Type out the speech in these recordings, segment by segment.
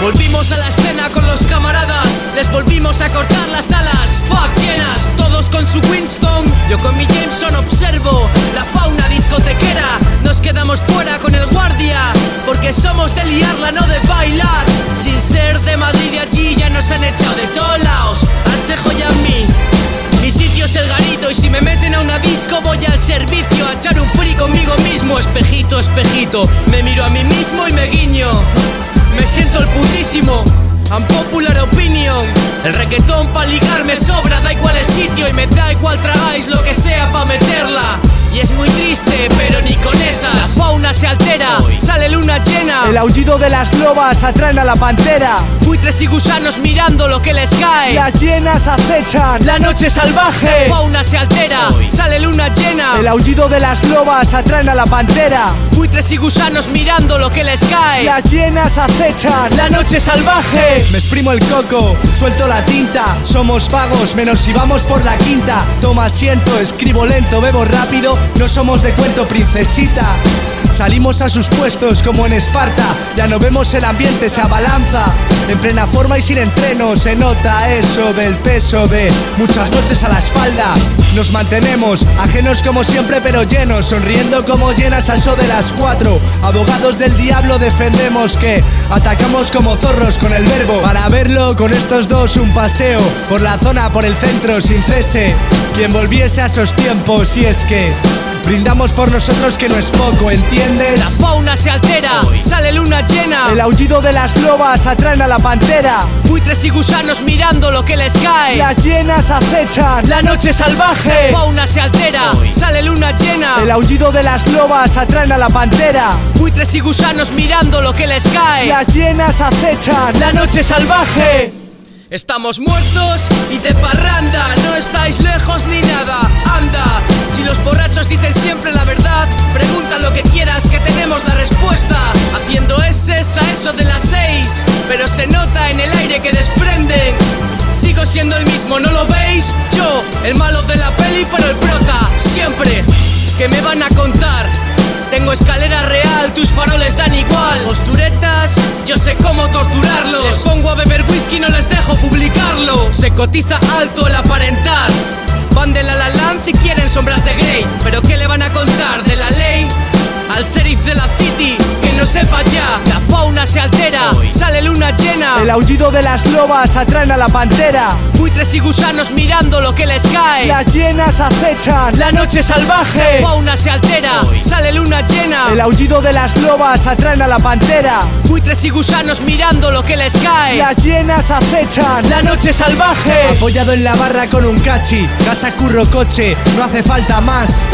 Volvimos a la escena con los camaradas, les volvimos a cortar las alas, fuck llenas, todos con su Winston. Yo con mi Jameson observo la fauna discotequera, nos quedamos fuera con el guardia, porque somos de liarla, no de bailar. Sin ser de Madrid y allí ya nos han echado de todos lados, Ansejo y a mí. Mi sitio es el garito y si me meten a una disco voy al servicio a echar un free conmigo mismo. Espejito, espejito, me miro a mí mismo y me guiño. Putísimo. Unpopular opinion El reggaetón pa' ligar me sobra Da igual el sitio y me da igual tragáis lo que sea pa' meterla. Y es muy triste, pero ni con esas La fauna se altera, sale luna llena. El aullido de las lobas atraen a la pantera. Buitres y gusanos mirando lo que les cae. Las llenas acechan. La noche salvaje, fauna se altera Sale luna llena El aullido de las lobas atraen a la pantera. Buitres y gusanos mirando lo que les cae. Las llenas acechan La noche salvaje. Me exprimo el coco, suelto la tinta. Somos vagos, menos si vamos por la quinta. Toma asiento, escribo lento, bebo rápido. No somos de cuento, princesita Salimos a sus puestos como en Esparta. Ya no vemos el ambiente, se abalanza. En plena forma y sin entreno Se nota eso del peso de muchas noches a la espalda. Nos mantenemos ajenos como siempre pero llenos Sonriendo como llenas a eso de las cuatro. Abogados del diablo defendemos que Atacamos como zorros con el verbo. Para verlo con estos dos un paseo Por la zona, por el centro, sin cese. Quien volviese a esos tiempos y es que Brindamos por nosotros que no es poco, ¿entiendes? La fauna se altera, sale luna llena. El aullido de las lobas atraen a la pantera. Buitres y gusanos mirando lo que les cae. Las llenas acechan. La noche salvaje, fauna se altera, sale luna llena. El aullido de las lobas atraen a la pantera. Buitres y gusanos mirando lo que les cae. Las llenas acechan. La noche salvaje. Estamos muertos y de parranda No estáis lejos ni nada, anda Si los borrachos dicen siempre la verdad Pregunta lo que quieras que tenemos la respuesta. Haciendo S a eso de las seis Pero se nota en el aire que desprenden. Sigo siendo el mismo, ¿no lo veis? Yo, el malo de la peli pero el prota Siempre, que me van a contar? Tengo escalera real, tus faroles dan igual. Posturetas, yo sé cómo torturarlos. Les pongo a beber whisky, no les dejo publicarlo. Se cotiza alto el aparentar Pero ¿qué le van a contar de la ley? Al sheriff de la city, que no sepa ya La fauna se altera, sale luna llena. El aullido de las lobas atraen a la pantera. Buitres y gusanos mirando lo que les cae. Las llenas acechan. La noche salvaje, fauna se altera, sale luna llena. El aullido de las lobas atraen a la pantera Buitres y gusanos mirando lo que les cae. Las llenas acechan. La noche salvaje. Apoyado en la barra con un cachi. Casa curro coche, no hace falta más.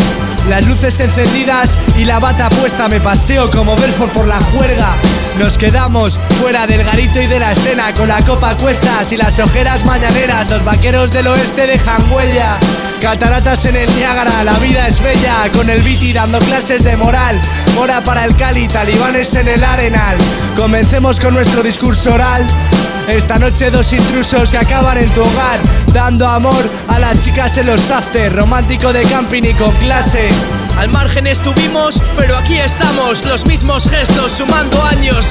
Las luces encendidas y la bata puesta. Me paseo como Belfort por la juerga Nos quedamos fuera del garito y de la escena Con la copa a cuestas y las ojeras mañaneras Los vaqueros del oeste dejan huella. Cataratas en el Niágara, la vida es bella Con el Viti dando clases de moral. Mora para el Cali, talibanes en el Arenal. Comencemos con nuestro discurso oral. Esta noche dos intrusos que acaban en tu hogar Dando amor a las chicas en los after Romántico de camping y con clase Al margen estuvimos, pero aquí estamos Los mismos gestos, sumando años.